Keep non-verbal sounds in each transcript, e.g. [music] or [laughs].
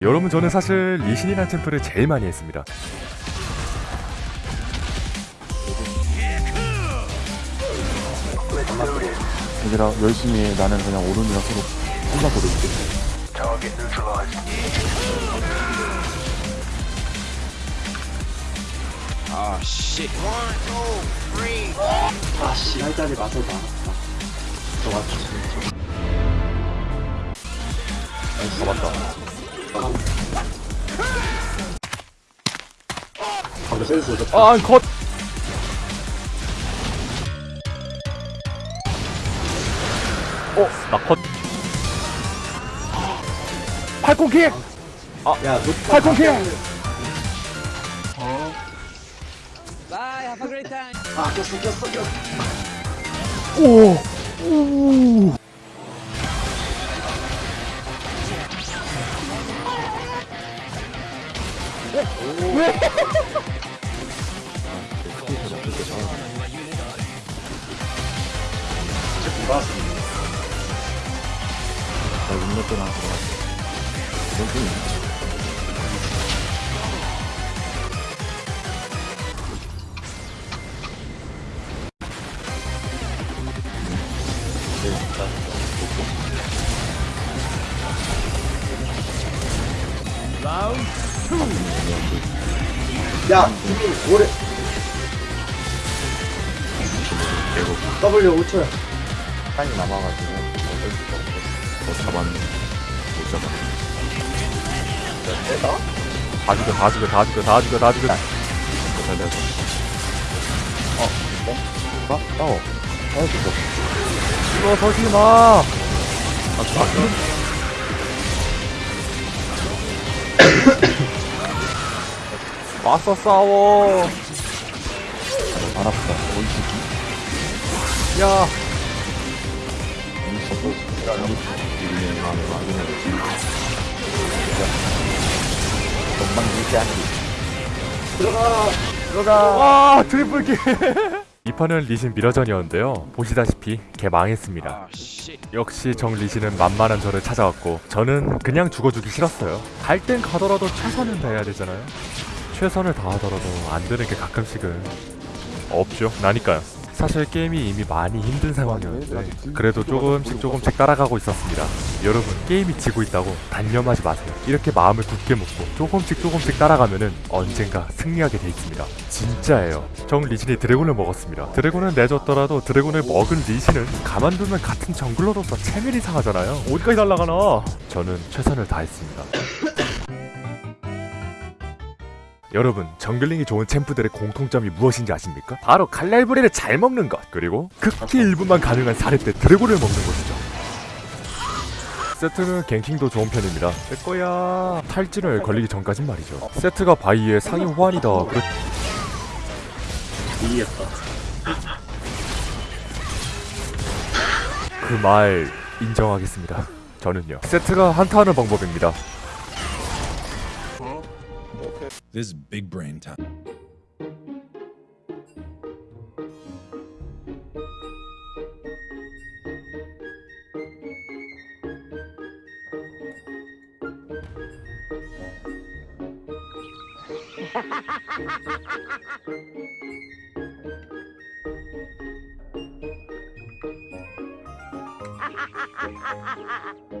여러분 저는 사실 리신이란 챔프를 제일 많이 했습니다 얘들아 열심히 해 나는 그냥 오른이랑 서로 혼자 보고 있게 아, 씨. 아씨 할자리 맞아 나. 저 맞췄어. 잡았다 방금 센스 좋다. 아 컷 어? 나 컷 팔콘킥! 야, 너 팔콘킥! Bye, have a great time. 아, 꼈어, 꼈어, 꼈어. 오! 나 육렙 때나 들어갔어 여기 야, 이미 오래. W 5초야. 타임이 남아가지고 어쩔 수가 없어 더 잡았네 못 잡아 다 죽여 다 죽여 다 죽여 다 죽여 다 죽여 잘 됐어 어? 어? 나? 싸워 어 죽어 이거 서지 마! 맞서 싸워 안 아프다 어 이 새끼 야이 서도 일리는 마음에 막이네 건방 지지 않기 들어가. 들어가. 와 트리플 킬. [laughs] 이 판은 리신 미러전이었는데요. 보시다시피 개 망했습니다. 아, 씨. 역시 정 리신은 만만한 저를 찾아왔고 저는 그냥 죽어주기 싫었어요. 갈 땐 가더라도 최선을 다해야 되잖아요 최선을 다하더라도 안 되는 게 가끔씩은 없죠. 나니까요. 사실 게임이 이미 많이 힘든 상황이었는데 그래도 조금씩 조금씩 따라가고 있었습니다. 여러분 게임이 지고 있다고 단념하지 마세요. 이렇게 마음을 굳게 먹고 조금씩 조금씩 따라가면은 언젠가 승리하게 돼 있습니다. 진짜예요. 정 리신이 드래곤을 먹었습니다. 드래곤을 내줬더라도 드래곤을 먹은 리신은 가만두면 같은 정글러로서 체면이 상하잖아요. 어디까지 날아가나? 저는 최선을 다했습니다 여러분 정글링이 좋은 챔프들의 공통점이 무엇인지 아십니까? 바로 갈날부리를 잘 먹는 것. 그리고 극히 일부만 가능한 사례 때 드래곤을 먹는 것이죠. 세트는 갱킹도 좋은 편입니다. 내 거야 탈진을 걸리기 전까진 말이죠. 세트가 바이의 상위 호환이다. 그렇... 이겼다. 그 말 인정하겠습니다. 저는요. 세트가 한타하는 방법입니다 This big brain time. Ha ha ha ha!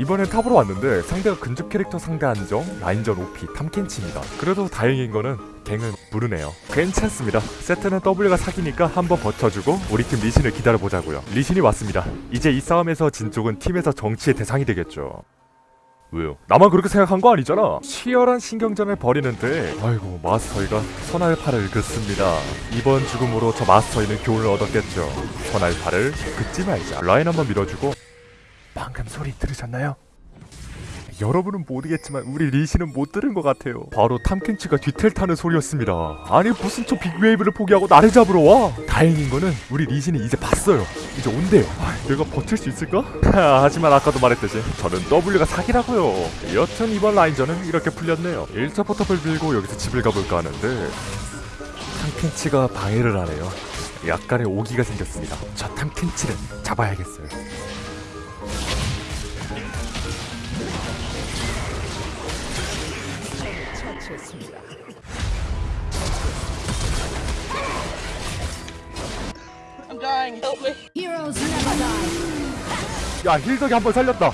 이번엔 탑으로 왔는데 상대가 근접 캐릭터 상대 한정, 라인전 OP, 탐켄치입니다. 그래도 다행인 거는 갱은 부르네요. 괜찮습니다. 세트는 W가 사기니까 한번 버텨주고 우리 팀 리신을 기다려보자고요. 리신이 왔습니다. 이제 이 싸움에서 진 쪽은 팀에서 정치의 대상이 되겠죠. 왜요? 나만 그렇게 생각한 거 아니잖아. 치열한 신경전을 벌이는데 아이고 마스터이가 선알파를 긋습니다. 이번 죽음으로 저 마스터이는 교훈을 얻었겠죠. 선알파를 긋지 말자. 라인 한번 밀어주고 방금 소리 들으셨나요? 여러분은 모르겠지만 우리 리시는 못 들은 것 같아요. 바로 탐켄치가 뒤텔 타는 소리였습니다. 아니 무슨 저 big wave를 포기하고 나를 잡으러 와? 다행인 거는 우리 리신이 이제 봤어요. 이제 온대요. 아, 내가 버틸 수 있을까? 하지만 아까도 말했듯이 저는 W가 사기라고요. 여튼 이번 라인전은 이렇게 풀렸네요. 1차 포탑을 들고 여기서 집을 가볼까 하는데 탐켄치가 방해를 하네요. 약간의 오기가 생겼습니다. 저 탐켄치를 잡아야겠어요. Heroes never die. 야 힐덕이 한 번 살렸다.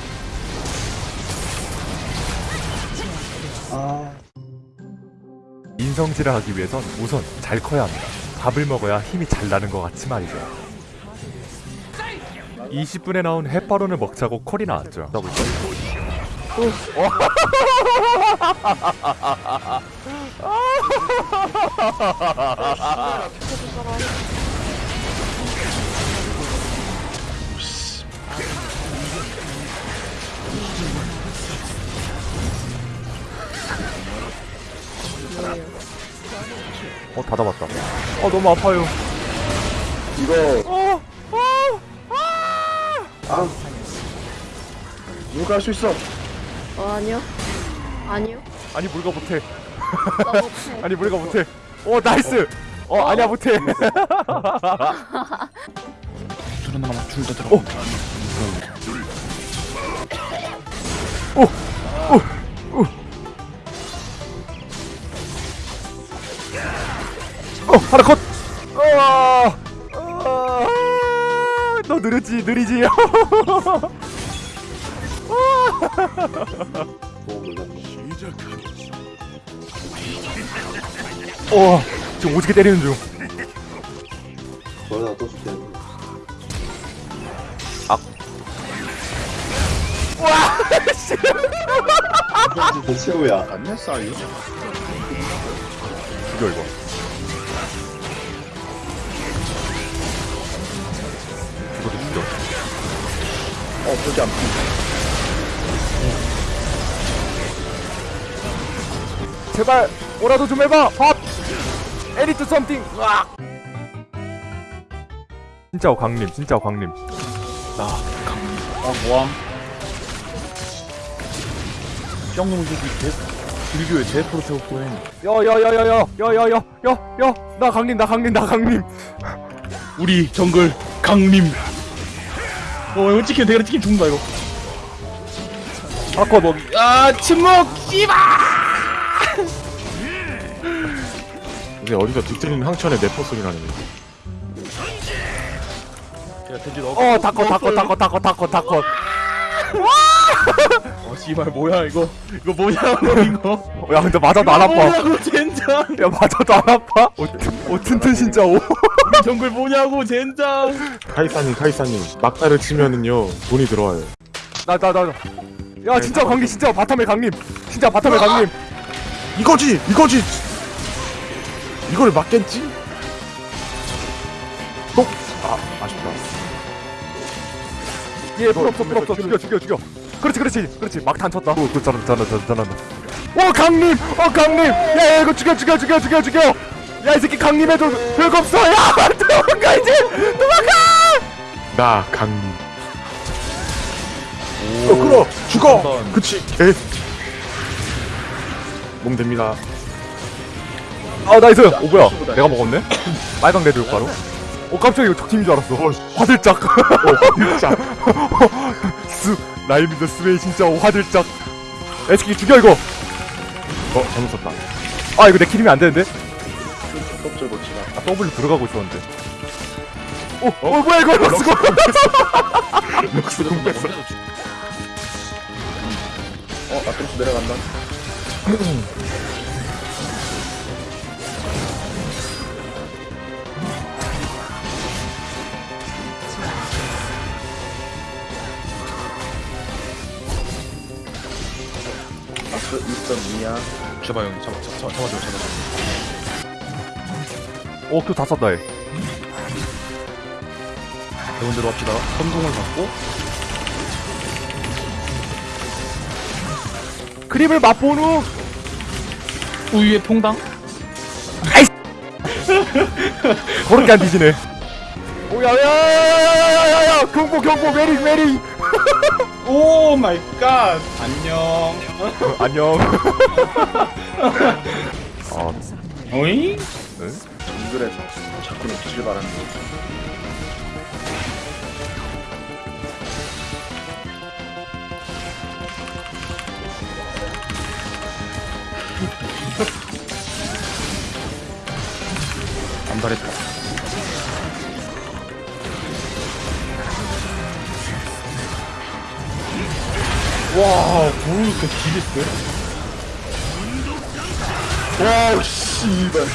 아 인성질을 하기 위해선 우선 잘 커야 합니다. 밥을 먹어야 힘이 잘 나는 것 같이 말이죠. 20분에 나온 햇바론을 먹자고 콜이 나왔죠. 어 닫아봤다. 어 너무 아파요. 이거 어, 아 누가 할 수 있어 어, 아니요. 아니요. 아니 물가 못해. 나 못해. 아니 물가 못해. 어 나이스. 어 아니야 못해. [laughs] 어 하나 컷. 아, 아, 너 느리지 느리지. [laughs] 어 지금 오지게 때리는 중. 저러다가 또 죽겠네 와 대체우야 안 냈어 이거? 죽여 이거. 이것도 죽여. 어 보지 않 제발 뭐라도 좀 해봐. 밥 에디트 썸띵 으악 진짜 광님 진짜 광님 아 모함? 짱놈 새끼 개 길교에 제 프로 태웠고 해 야야야야야야야야야나 강림 나 강림 나 강림. 우리 정글 강림. 어 이거 찍히면 내가 찍히면 죽는다 이거. 아까 너. 아 침묵 씨발 근데 어디서 뒤틀리는 황천의 내포 소리 나네 야 돼지 너 어 다커 다커 다커 다커 다커 다커 어 씨발 뭐야 이거? 이거 뭐냐고 이거? 야 근데 맞아도 안 아파. 뭐냐고 젠장. 야 맞아도 안 아파. 오, 오 튼튼 진짜 오. 정글 뭐냐고 젠장. 카이사님 카이사님. 막다를 치면은요 돈이 들어와요. 나 나 나 야 진짜 광님 진짜 바텀에 강림. 진짜 바텀에 강림. 이거지 이거지 이걸 막겠지? 또? 아 아쉽다. 얘풀 없어 풀 없어 죽여 죽여 죽여. 그렇지 그렇지 그렇지. 막탄 쳤다. 오 그, 잘한다 잘한다 잘한다. 오 강림! 어 강림! 야, 야 이거 죽여 죽여 죽여 죽여 죽여! 야 이 새끼 강림해도 별거 없어. 야 [laughs] 도망가 이제! 도망가! 나 강림. 어 끌어 죽어! 그치. 개. 몸 됩니다 아 나이스. 오 뭐야? 내가 먹었네? [coughs] 빨강 레드 효과로? 오 깜짝이야. 이거 적팀인 줄 알았어. 화들짝. 진짜 [laughs] 스 라이민더 스웨이 진짜 오, 화들짝. 새끼 죽여 이거. 어 잘못 썼다. 아 이거 내 킬이면 안 되는데? 껍질 고치다. 아 W 들어가고 있었는데. 오, 어, 뭐야 이거? 럭스고 럭스 공 뺐어 [laughs] 어 아트로스 내려간다 [laughs] 아트 2.2야 잡아 형 잡아 잡아 잡아 잡아줘 잡아줘 오, 큐다 썼다 얘 대원대로 합시다 선동을 받고 그림을 맛본 후 우유의 통당 그렇게 안 뒤지네 오야야야야야야야야 경보 경보 메리 메리 오 마이 갓 안녕 [laughs] 안녕 [laughs] 아 오잉? 네? 그래 자꾸 놓치길 바라는 [laughs] 안달했다. 와 뭐이렇게 길이 세? 와 씨발